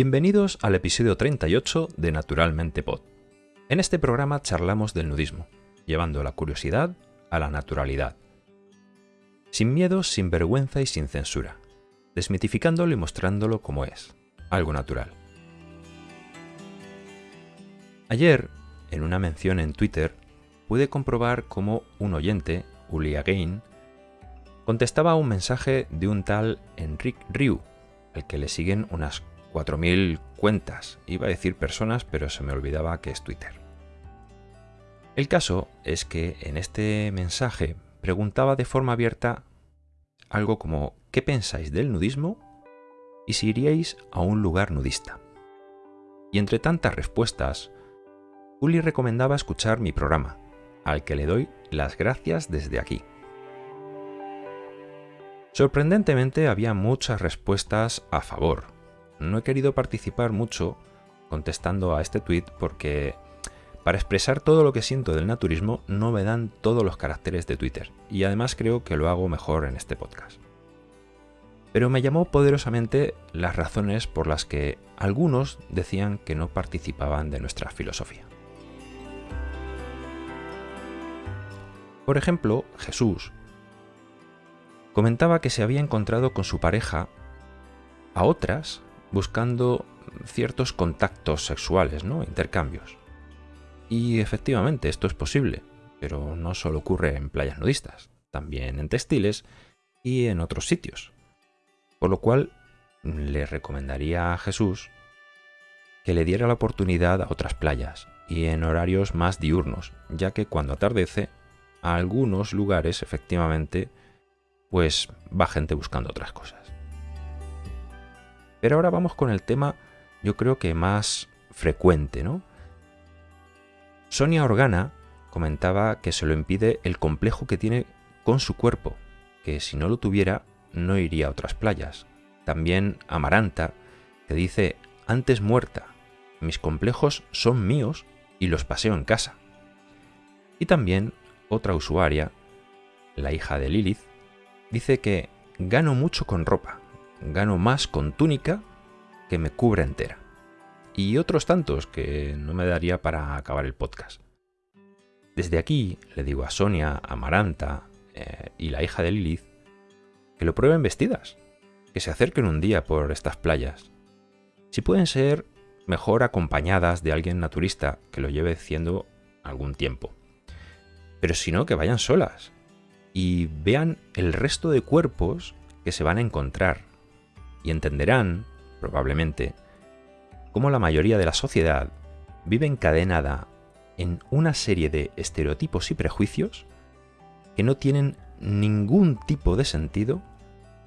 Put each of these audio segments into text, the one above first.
Bienvenidos al episodio 38 de Naturalmente Pod. En este programa charlamos del nudismo, llevando la curiosidad a la naturalidad. Sin miedo, sin vergüenza y sin censura, desmitificándolo y mostrándolo como es, algo natural. Ayer, en una mención en Twitter, pude comprobar cómo un oyente, Uli Again, contestaba a un mensaje de un tal Enrique Ryu, al que le siguen unas 4.000 cuentas. Iba a decir personas, pero se me olvidaba que es Twitter. El caso es que en este mensaje preguntaba de forma abierta algo como ¿qué pensáis del nudismo? y si iríais a un lugar nudista. Y entre tantas respuestas, Uli recomendaba escuchar mi programa, al que le doy las gracias desde aquí. Sorprendentemente había muchas respuestas a favor, no he querido participar mucho contestando a este tweet porque para expresar todo lo que siento del naturismo no me dan todos los caracteres de Twitter y además creo que lo hago mejor en este podcast. Pero me llamó poderosamente las razones por las que algunos decían que no participaban de nuestra filosofía. Por ejemplo, Jesús comentaba que se había encontrado con su pareja a otras buscando ciertos contactos sexuales, ¿no? Intercambios. Y efectivamente esto es posible, pero no solo ocurre en playas nudistas, también en textiles y en otros sitios. Por lo cual le recomendaría a Jesús que le diera la oportunidad a otras playas y en horarios más diurnos, ya que cuando atardece, a algunos lugares efectivamente pues va gente buscando otras cosas. Pero ahora vamos con el tema, yo creo que más frecuente, ¿no? Sonia Organa comentaba que se lo impide el complejo que tiene con su cuerpo, que si no lo tuviera no iría a otras playas. También Amaranta, que dice, antes muerta, mis complejos son míos y los paseo en casa. Y también otra usuaria, la hija de Lilith, dice que gano mucho con ropa, gano más con túnica que me cubra entera. Y otros tantos que no me daría para acabar el podcast. Desde aquí le digo a Sonia, a Maranta eh, y la hija de Lilith que lo prueben vestidas, que se acerquen un día por estas playas. Si pueden ser, mejor acompañadas de alguien naturista que lo lleve haciendo algún tiempo. Pero si no, que vayan solas y vean el resto de cuerpos que se van a encontrar y entenderán, probablemente, cómo la mayoría de la sociedad vive encadenada en una serie de estereotipos y prejuicios que no tienen ningún tipo de sentido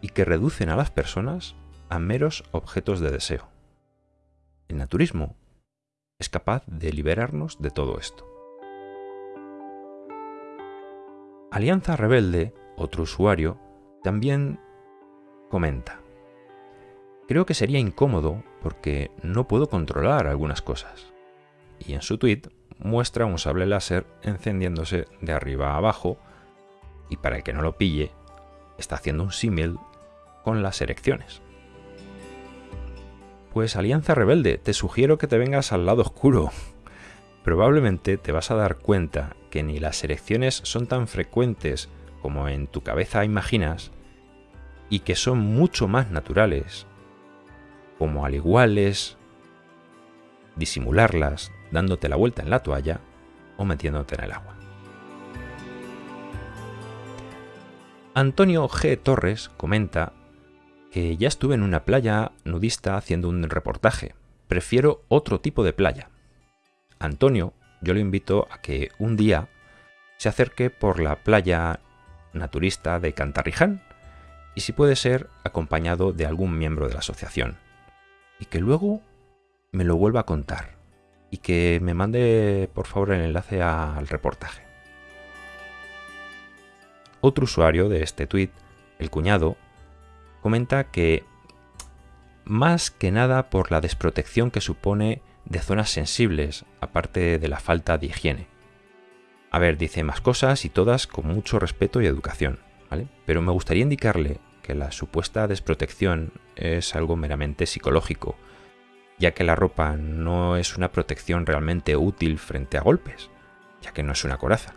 y que reducen a las personas a meros objetos de deseo. El naturismo es capaz de liberarnos de todo esto. Alianza Rebelde, otro usuario, también comenta. Creo que sería incómodo porque no puedo controlar algunas cosas. Y en su tweet muestra un sable láser encendiéndose de arriba a abajo y para el que no lo pille, está haciendo un símil con las erecciones. Pues Alianza Rebelde, te sugiero que te vengas al lado oscuro. Probablemente te vas a dar cuenta que ni las erecciones son tan frecuentes como en tu cabeza imaginas y que son mucho más naturales como al igual es disimularlas dándote la vuelta en la toalla o metiéndote en el agua. Antonio G. Torres comenta que ya estuve en una playa nudista haciendo un reportaje. Prefiero otro tipo de playa. Antonio, yo lo invito a que un día se acerque por la playa naturista de Cantarriján y si puede ser acompañado de algún miembro de la asociación y que luego me lo vuelva a contar y que me mande por favor el enlace al reportaje. Otro usuario de este tweet, el cuñado, comenta que más que nada por la desprotección que supone de zonas sensibles, aparte de la falta de higiene. A ver, dice más cosas y todas con mucho respeto y educación, ¿vale? Pero me gustaría indicarle la supuesta desprotección es algo meramente psicológico ya que la ropa no es una protección realmente útil frente a golpes, ya que no es una coraza.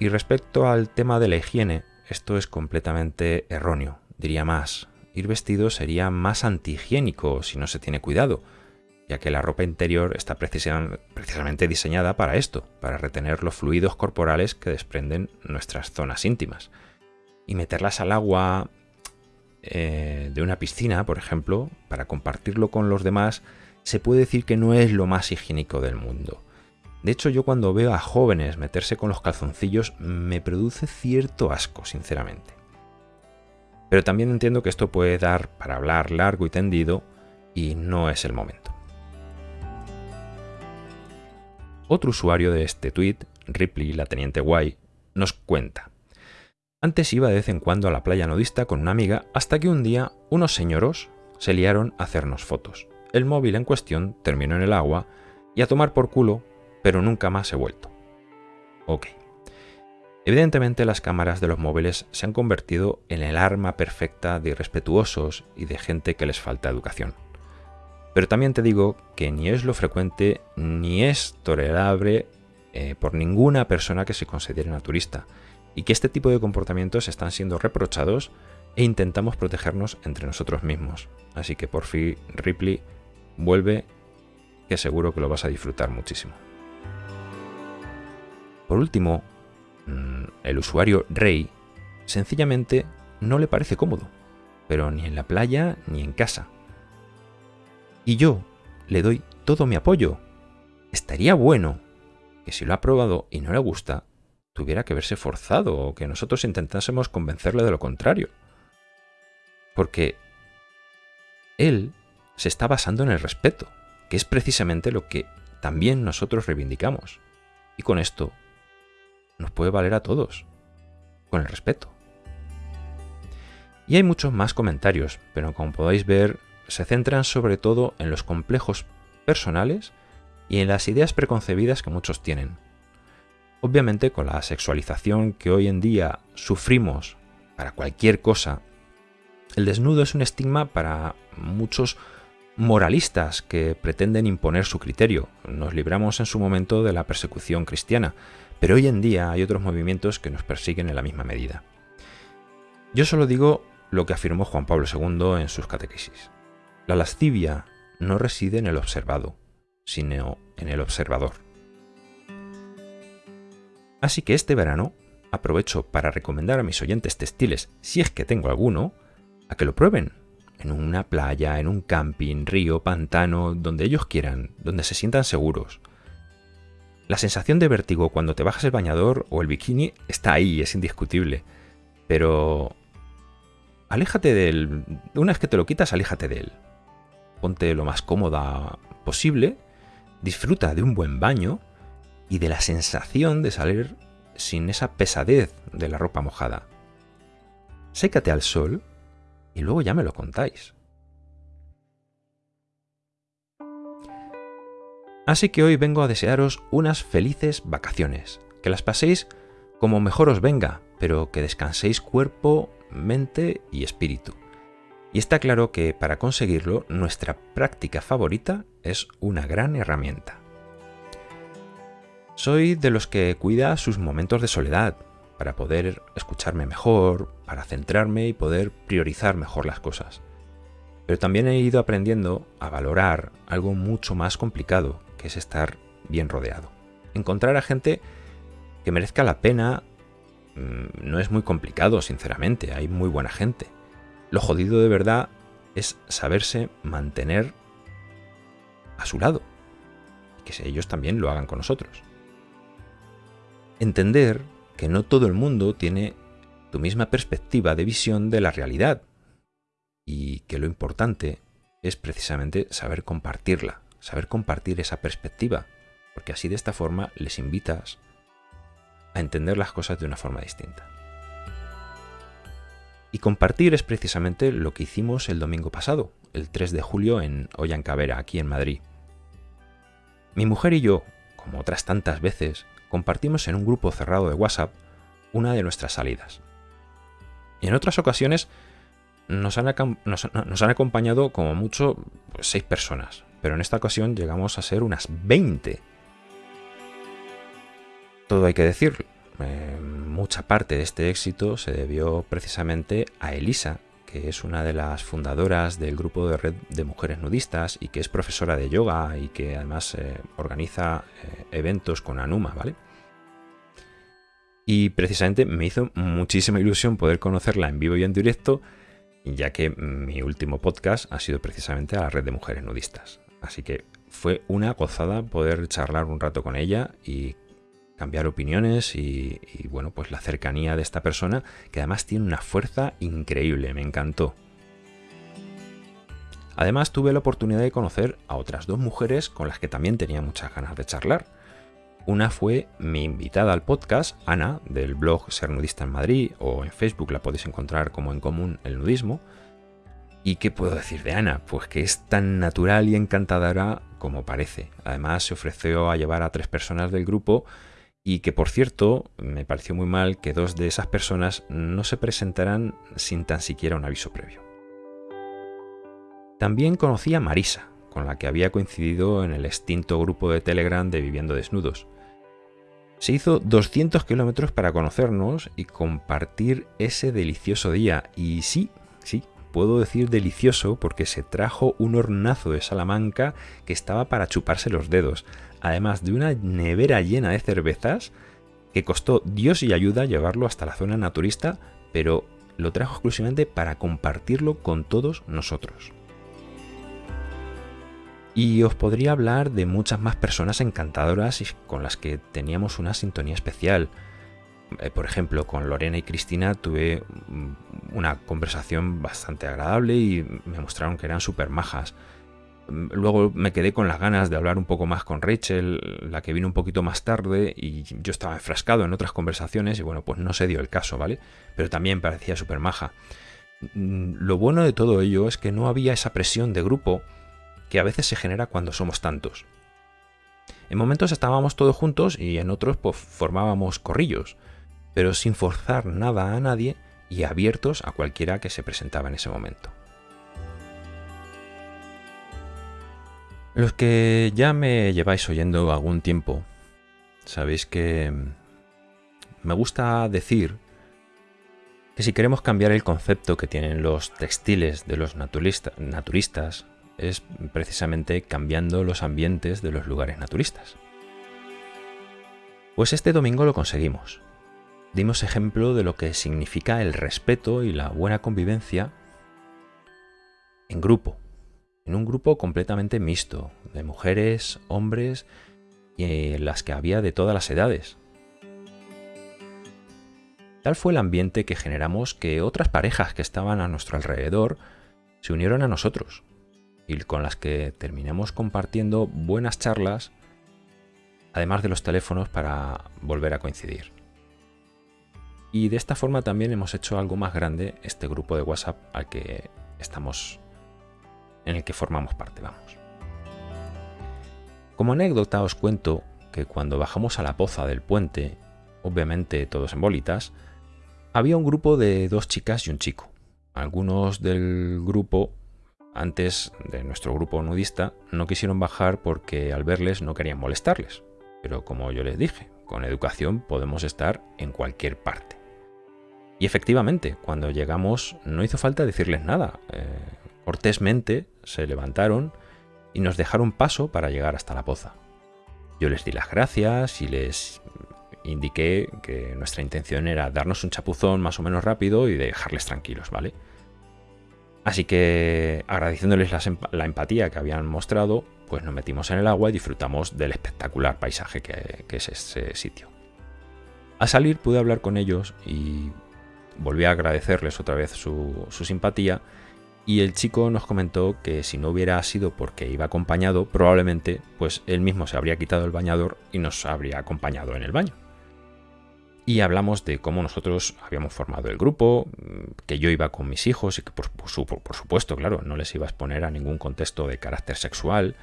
Y respecto al tema de la higiene, esto es completamente erróneo. Diría más, ir vestido sería más antihigiénico si no se tiene cuidado, ya que la ropa interior está precisamente diseñada para esto, para retener los fluidos corporales que desprenden nuestras zonas íntimas. Y meterlas al agua eh, de una piscina, por ejemplo, para compartirlo con los demás, se puede decir que no es lo más higiénico del mundo. De hecho, yo cuando veo a jóvenes meterse con los calzoncillos me produce cierto asco, sinceramente. Pero también entiendo que esto puede dar para hablar largo y tendido y no es el momento. Otro usuario de este tweet, Ripley, la teniente guay, nos cuenta. Antes iba de vez en cuando a la playa nudista con una amiga hasta que un día unos señoros se liaron a hacernos fotos. El móvil en cuestión terminó en el agua y a tomar por culo, pero nunca más he vuelto. Ok. Evidentemente las cámaras de los móviles se han convertido en el arma perfecta de irrespetuosos y de gente que les falta educación. Pero también te digo que ni es lo frecuente ni es tolerable eh, por ninguna persona que se considere naturista y que este tipo de comportamientos están siendo reprochados e intentamos protegernos entre nosotros mismos. Así que por fin, Ripley, vuelve, que seguro que lo vas a disfrutar muchísimo. Por último, mm, el usuario Rey sencillamente no le parece cómodo, pero ni en la playa ni en casa. Y yo le doy todo mi apoyo. Estaría bueno que si lo ha probado y no le gusta, tuviera que verse forzado o que nosotros intentásemos convencerle de lo contrario. Porque él se está basando en el respeto, que es precisamente lo que también nosotros reivindicamos. Y con esto nos puede valer a todos, con el respeto. Y hay muchos más comentarios, pero como podéis ver, se centran sobre todo en los complejos personales y en las ideas preconcebidas que muchos tienen. Obviamente con la sexualización que hoy en día sufrimos para cualquier cosa, el desnudo es un estigma para muchos moralistas que pretenden imponer su criterio. Nos libramos en su momento de la persecución cristiana, pero hoy en día hay otros movimientos que nos persiguen en la misma medida. Yo solo digo lo que afirmó Juan Pablo II en sus catequesis. La lascivia no reside en el observado, sino en el observador. Así que este verano aprovecho para recomendar a mis oyentes textiles, si es que tengo alguno, a que lo prueben. En una playa, en un camping, río, pantano, donde ellos quieran, donde se sientan seguros. La sensación de vértigo cuando te bajas el bañador o el bikini está ahí, es indiscutible. Pero... Aléjate de él. Una vez que te lo quitas, aléjate de él. Ponte lo más cómoda posible. Disfruta de un buen baño y de la sensación de salir sin esa pesadez de la ropa mojada. Sécate al sol y luego ya me lo contáis. Así que hoy vengo a desearos unas felices vacaciones, que las paséis como mejor os venga, pero que descanséis cuerpo, mente y espíritu. Y está claro que para conseguirlo nuestra práctica favorita es una gran herramienta. Soy de los que cuida sus momentos de soledad, para poder escucharme mejor, para centrarme y poder priorizar mejor las cosas. Pero también he ido aprendiendo a valorar algo mucho más complicado, que es estar bien rodeado. Encontrar a gente que merezca la pena mm, no es muy complicado, sinceramente, hay muy buena gente. Lo jodido de verdad es saberse mantener a su lado y que ellos también lo hagan con nosotros. Entender que no todo el mundo tiene tu misma perspectiva de visión de la realidad y que lo importante es precisamente saber compartirla, saber compartir esa perspectiva, porque así de esta forma les invitas a entender las cosas de una forma distinta. Y compartir es precisamente lo que hicimos el domingo pasado, el 3 de julio en Ollancavera, aquí en Madrid. Mi mujer y yo, como otras tantas veces, compartimos en un grupo cerrado de WhatsApp una de nuestras salidas. Y en otras ocasiones nos han, acompañado como mucho pues, seis personas. pero en esta ocasión llegamos a ser unas 20. Todo hay que decir, eh, mucha parte de este éxito se debió precisamente a Elisa, es una de las fundadoras del grupo de red de mujeres nudistas y que es profesora de yoga y que además eh, organiza eh, eventos con Anuma, ¿vale? Y precisamente me hizo muchísima ilusión poder conocerla en vivo y en directo, ya que mi último podcast ha sido precisamente a la red de mujeres nudistas. Así que fue una gozada poder charlar un rato con ella y cambiar opiniones y, bueno, pues la cercanía de esta persona que además tiene una fuerza increíble, me encantó. Además tuve la oportunidad de conocer a otras dos mujeres con las que también tenía muchas ganas de charlar. Una fue mi invitada al podcast, Ana, del blog Ser Nudista en Madrid, o en Facebook la podéis encontrar como en común el nudismo. ¿Y qué puedo decir de Ana? Pues que es tan natural y encantadora como parece. Además se ofreció a llevar a tres personas del grupo y que por cierto me pareció muy mal que dos de esas personas no se presentaran sin tan siquiera un aviso previo. También conocí a Marisa, con la que había coincidido en el extinto grupo de Telegram de Viviendo Desnudos. Se hizo 200 kilómetros para conocernos y compartir ese delicioso día. Y sí, sí, puedo decir delicioso porque se trajo un hornazo de Salamanca que estaba para chuparse los dedos además de una nevera llena de cervezas que costó Dios y ayuda llevarlo hasta la zona naturista, pero lo trajo exclusivamente para compartirlo con todos nosotros. Y os podría hablar de muchas más personas encantadoras con las que teníamos una sintonía especial. Eh, por ejemplo, con Lorena y Cristina tuve una conversación bastante agradable y me mostraron que eran súper majas. Luego me quedé con las ganas de hablar un poco más con Rachel, la que vino un poquito más tarde, y yo estaba enfrascado en otras conversaciones y bueno, pues no se dio el caso, ¿vale? Pero también parecía súper maja. Mm, lo bueno de todo ello es que no había esa presión de grupo que a veces se genera cuando somos tantos. En momentos estábamos todos juntos y en otros pues formábamos corrillos, pero sin forzar nada a nadie y abiertos a cualquiera que se presentaba en ese momento. Los que ya me lleváis oyendo algún tiempo, sabéis que me gusta decir que si queremos cambiar el concepto que tienen los textiles de los naturistas, es precisamente cambiando los ambientes de los lugares naturistas. Pues este domingo lo conseguimos. Dimos ejemplo de lo que significa el respeto y la buena convivencia en grupo, en un grupo completamente mixto, de mujeres, hombres y en las que había de todas las edades. Tal fue el ambiente que generamos que otras parejas que estaban a nuestro alrededor se unieron a nosotros y con las que terminamos compartiendo buenas charlas, además de los teléfonos para volver a coincidir. Y de esta forma también hemos hecho algo más grande este grupo de WhatsApp al que estamos en el que formamos parte, vamos. Como anécdota os cuento que cuando bajamos a la poza del puente, obviamente todos en bolitas, había un grupo de dos chicas y un chico. Algunos del grupo, antes de nuestro grupo nudista, no quisieron bajar porque al verles no querían molestarles. Pero como yo les dije, con educación podemos estar en cualquier parte. Y efectivamente, cuando llegamos no hizo falta decirles nada. Eh, Cortésmente se levantaron y nos dejaron paso para llegar hasta la poza. Yo les di las gracias y les indiqué que nuestra intención era darnos un chapuzón más o menos rápido y dejarles tranquilos, ¿vale? Así que agradeciéndoles la, empatía que habían mostrado, pues nos metimos en el agua y disfrutamos del espectacular paisaje que, es ese sitio. Al salir pude hablar con ellos y volví a agradecerles otra vez su simpatía y el chico nos comentó que si no hubiera sido porque iba acompañado, probablemente pues él mismo se habría quitado el bañador y nos habría acompañado en el baño. Y hablamos de cómo nosotros habíamos formado el grupo, que yo iba con mis hijos y que por, supuesto, claro, no les iba a exponer a ningún contexto de carácter sexual.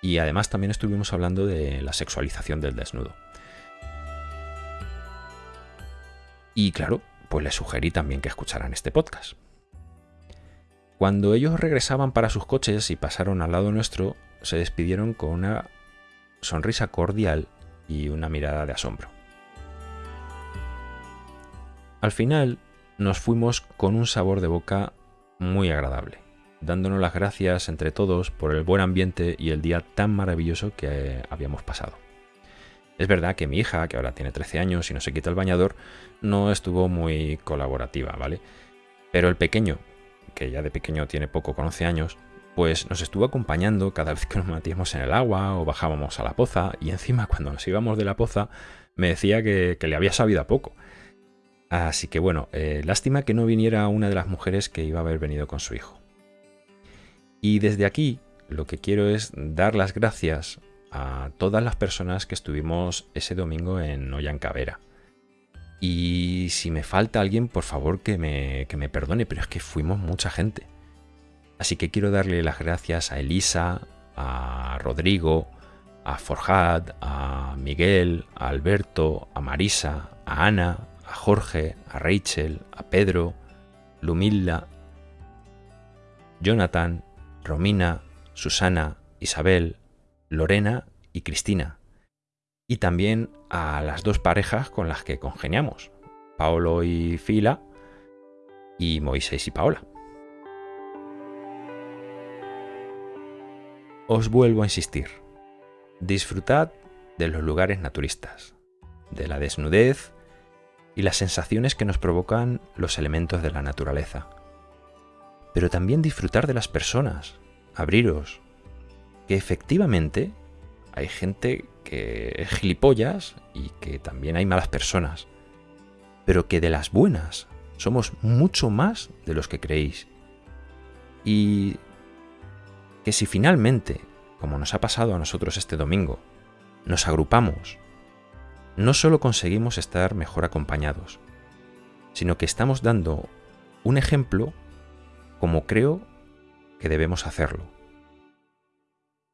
Y además también estuvimos hablando de la sexualización del desnudo. Y claro, pues les sugerí también que escucharan este podcast. Cuando ellos regresaban para sus coches y pasaron al lado nuestro, se despidieron con una sonrisa cordial y una mirada de asombro. Al final nos fuimos con un sabor de boca muy agradable, dándonos las gracias entre todos por el buen ambiente y el día tan maravilloso que habíamos pasado. Es verdad que mi hija, que ahora tiene 13 años y no se quita el bañador, no estuvo muy colaborativa, ¿vale? Pero el pequeño, que ya de pequeño tiene poco con 11 años, pues nos estuvo acompañando cada vez que nos metíamos en el agua o bajábamos a la poza y encima cuando nos íbamos de la poza me decía que, le había sabido a poco. Así que bueno, eh, lástima que no viniera una de las mujeres que iba a haber venido con su hijo. Y desde aquí lo que quiero es dar las gracias a todas las personas que estuvimos ese domingo en Ollancavera. Y si me falta alguien, por favor que me, que me perdone, pero es que fuimos mucha gente. Así que quiero darle las gracias a Elisa, a Rodrigo, a Forjad, a Miguel, a Alberto, a Marisa, a Ana, a Jorge, a Rachel, a Pedro, Lumilda, Jonathan, Romina, Susana, Isabel, Lorena y Cristina. Y también a las dos parejas con las que congeniamos, Paolo y Fila, y Moisés y Paola. Os vuelvo a insistir, disfrutad de los lugares naturistas, de la desnudez y las sensaciones que nos provocan los elementos de la naturaleza. Pero también disfrutar de las personas, abriros, que efectivamente hay gente que es gilipollas y que también hay malas personas, pero que de las buenas somos mucho más de los que creéis. Y que si finalmente, como nos ha pasado a nosotros este domingo, nos agrupamos, no solo conseguimos estar mejor acompañados, sino que estamos dando un ejemplo como creo que debemos hacerlo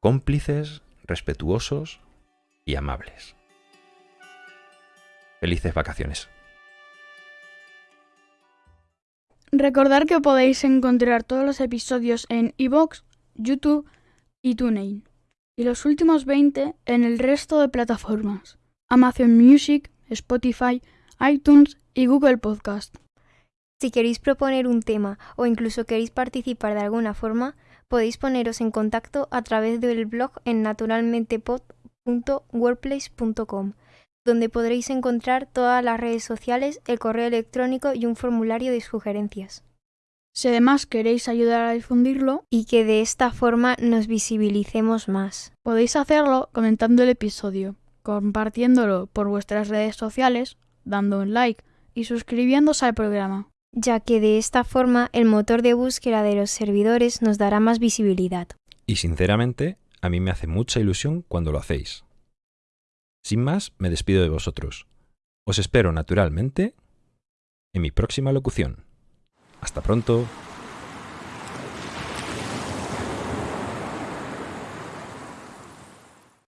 cómplices, respetuosos y amables. Felices vacaciones. Recordar que podéis encontrar todos los episodios en iVoox, YouTube y TuneIn, y los últimos 20 en el resto de plataformas, Amazon Music, Spotify, iTunes y Google Podcast. Si queréis proponer un tema o incluso queréis participar de alguna forma, podéis poneros en contacto a través del blog en naturalmentepod.wordplace.com, donde podréis encontrar todas las redes sociales, el correo electrónico y un formulario de sugerencias. Si además queréis ayudar a difundirlo y que de esta forma nos visibilicemos más, podéis hacerlo comentando el episodio, compartiéndolo por vuestras redes sociales, dando un like y suscribiéndose al programa ya que de esta forma el motor de búsqueda de los servidores nos dará más visibilidad. Y sinceramente, a mí me hace mucha ilusión cuando lo hacéis. Sin más, me despido de vosotros. Os espero naturalmente en mi próxima locución. Hasta pronto.